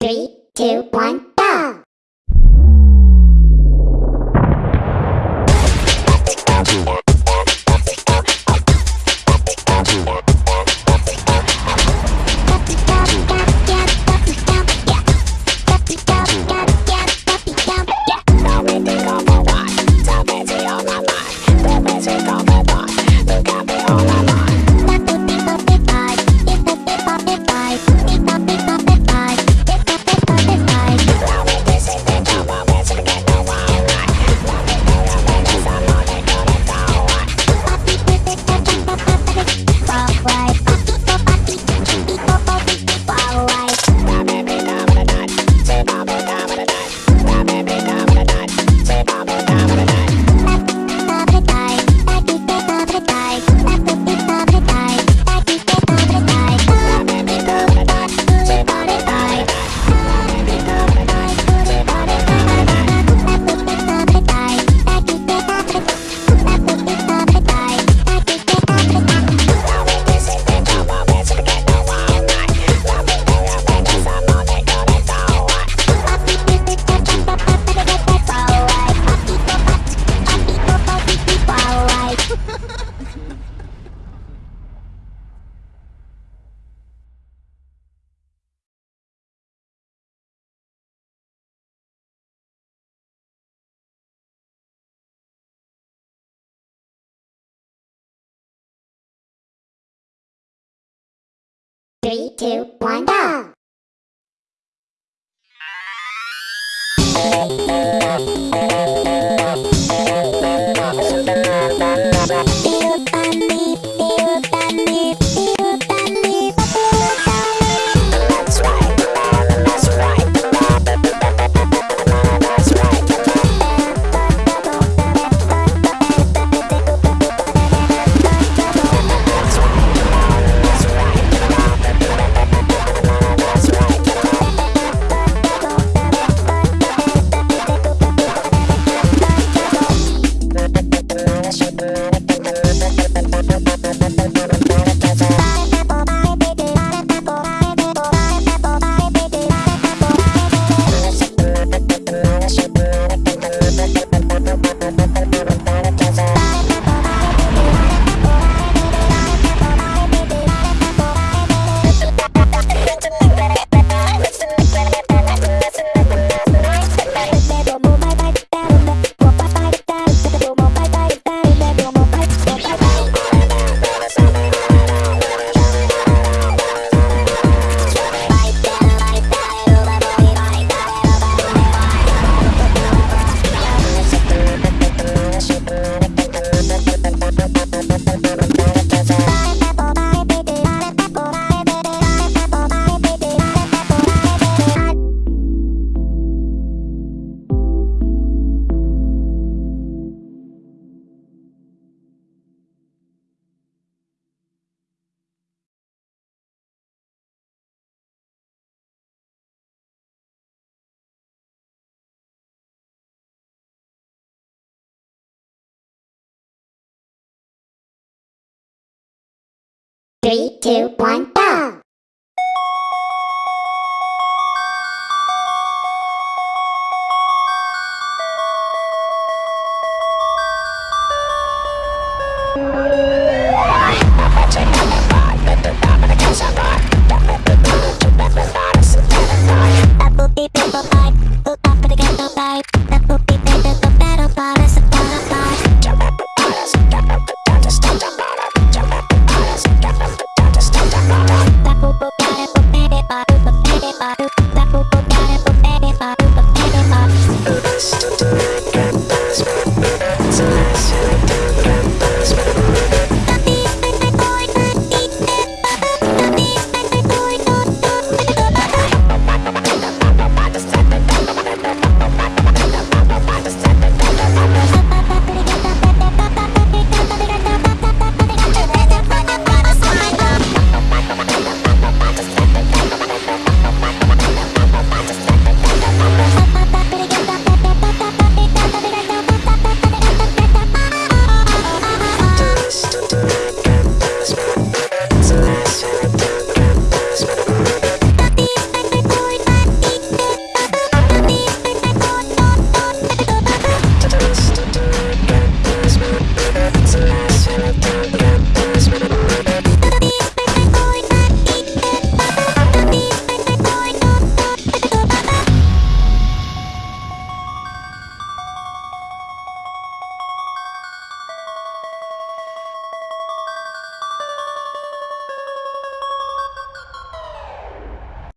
Three, two, one, two, one, go! Three, two, one, go!